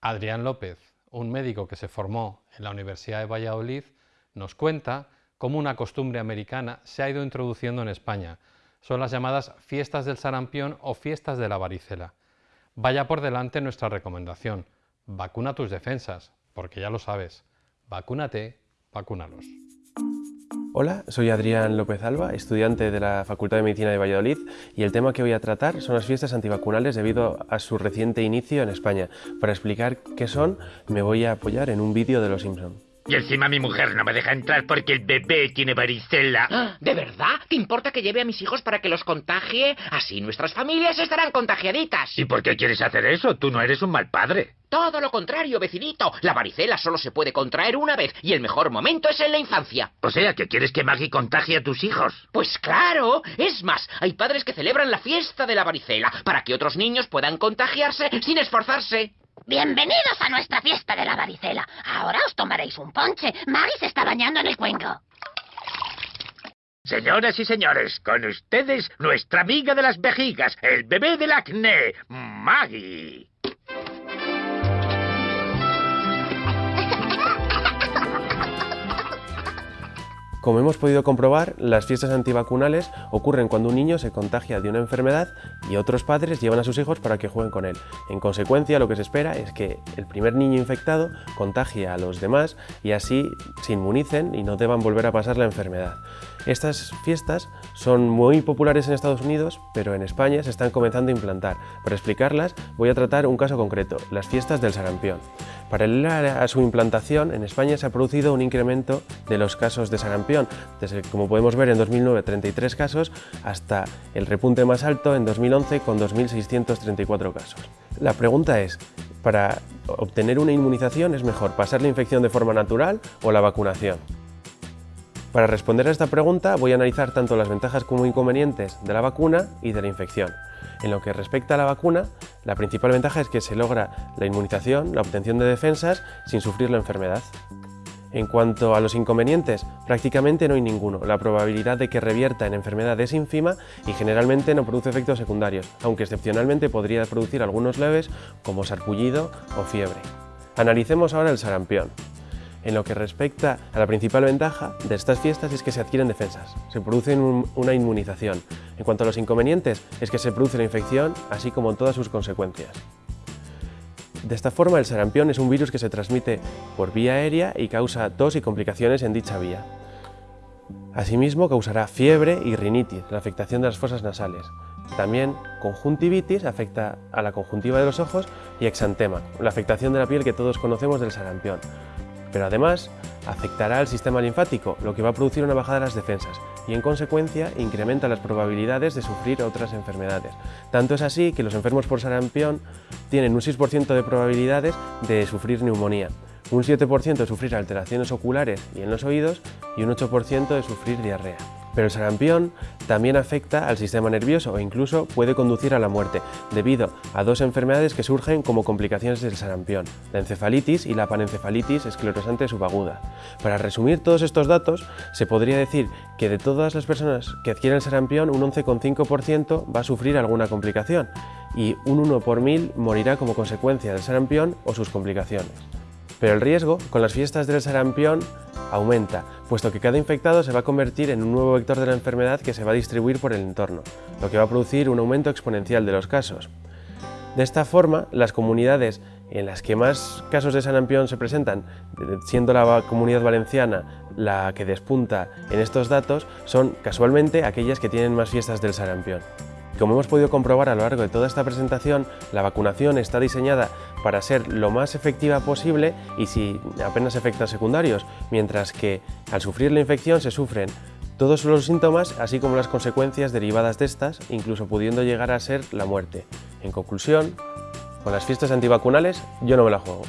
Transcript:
Adrián López, un médico que se formó en la Universidad de Valladolid, nos cuenta cómo una costumbre americana se ha ido introduciendo en España. Son las llamadas fiestas del sarampión o fiestas de la varicela. Vaya por delante nuestra recomendación. Vacuna tus defensas, porque ya lo sabes. Vacúnate, vacúnalos. Hola, soy Adrián López Alba, estudiante de la Facultad de Medicina de Valladolid y el tema que voy a tratar son las fiestas antivacunales debido a su reciente inicio en España. Para explicar qué son, me voy a apoyar en un vídeo de Los Simpson. Y encima mi mujer no me deja entrar porque el bebé tiene varicela. Ah, ¿De verdad? ¿Te importa que lleve a mis hijos para que los contagie? Así nuestras familias estarán contagiaditas. ¿Y por qué quieres hacer eso? Tú no eres un mal padre. Todo lo contrario, vecinito. La varicela solo se puede contraer una vez y el mejor momento es en la infancia. O sea, que quieres que Maggie contagie a tus hijos. Pues claro. Es más, hay padres que celebran la fiesta de la varicela para que otros niños puedan contagiarse sin esforzarse. Bienvenidos a nuestra fiesta de la varicela. Ahora os tomaréis un ponche. Maggie se está bañando en el cuenco. Señoras y señores, con ustedes nuestra amiga de las vejigas, el bebé del acné, Maggie. Como hemos podido comprobar, las fiestas antivacunales ocurren cuando un niño se contagia de una enfermedad y otros padres llevan a sus hijos para que jueguen con él. En consecuencia, lo que se espera es que el primer niño infectado contagie a los demás y así se inmunicen y no deban volver a pasar la enfermedad. Estas fiestas son muy populares en Estados Unidos, pero en España se están comenzando a implantar. Para explicarlas, voy a tratar un caso concreto, las fiestas del sarampión. Paralela a su implantación, en España se ha producido un incremento de los casos de sarampión, desde, como podemos ver, en 2009 33 casos, hasta el repunte más alto en 2011 con 2.634 casos. La pregunta es, para obtener una inmunización es mejor pasar la infección de forma natural o la vacunación. Para responder a esta pregunta voy a analizar tanto las ventajas como inconvenientes de la vacuna y de la infección. En lo que respecta a la vacuna, la principal ventaja es que se logra la inmunización, la obtención de defensas, sin sufrir la enfermedad. En cuanto a los inconvenientes, prácticamente no hay ninguno. La probabilidad de que revierta en enfermedad es ínfima y generalmente no produce efectos secundarios, aunque excepcionalmente podría producir algunos leves como sarpullido o fiebre. Analicemos ahora el sarampión. En lo que respecta a la principal ventaja de estas fiestas es que se adquieren defensas, se produce una inmunización. En cuanto a los inconvenientes es que se produce la infección, así como todas sus consecuencias. De esta forma, el sarampión es un virus que se transmite por vía aérea y causa tos y complicaciones en dicha vía. Asimismo, causará fiebre y rinitis, la afectación de las fosas nasales. También conjuntivitis afecta a la conjuntiva de los ojos y exantema, la afectación de la piel que todos conocemos del sarampión pero además afectará al sistema linfático, lo que va a producir una bajada de las defensas y en consecuencia incrementa las probabilidades de sufrir otras enfermedades. Tanto es así que los enfermos por sarampión tienen un 6% de probabilidades de sufrir neumonía, un 7% de sufrir alteraciones oculares y en los oídos y un 8% de sufrir diarrea. Pero el sarampión también afecta al sistema nervioso e incluso puede conducir a la muerte, debido a dos enfermedades que surgen como complicaciones del sarampión, la encefalitis y la panencefalitis esclerosante subaguda. Para resumir todos estos datos, se podría decir que de todas las personas que adquieren sarampión, un 11,5% va a sufrir alguna complicación y un 1 por mil morirá como consecuencia del sarampión o sus complicaciones. Pero el riesgo con las fiestas del sarampión aumenta, puesto que cada infectado se va a convertir en un nuevo vector de la enfermedad que se va a distribuir por el entorno, lo que va a producir un aumento exponencial de los casos. De esta forma, las comunidades en las que más casos de sarampión se presentan, siendo la comunidad valenciana la que despunta en estos datos, son casualmente aquellas que tienen más fiestas del sarampión. Como hemos podido comprobar a lo largo de toda esta presentación, la vacunación está diseñada para ser lo más efectiva posible y sin apenas efectos secundarios, mientras que al sufrir la infección se sufren todos los síntomas, así como las consecuencias derivadas de estas, incluso pudiendo llegar a ser la muerte. En conclusión, con las fiestas antivacunales yo no me la juego.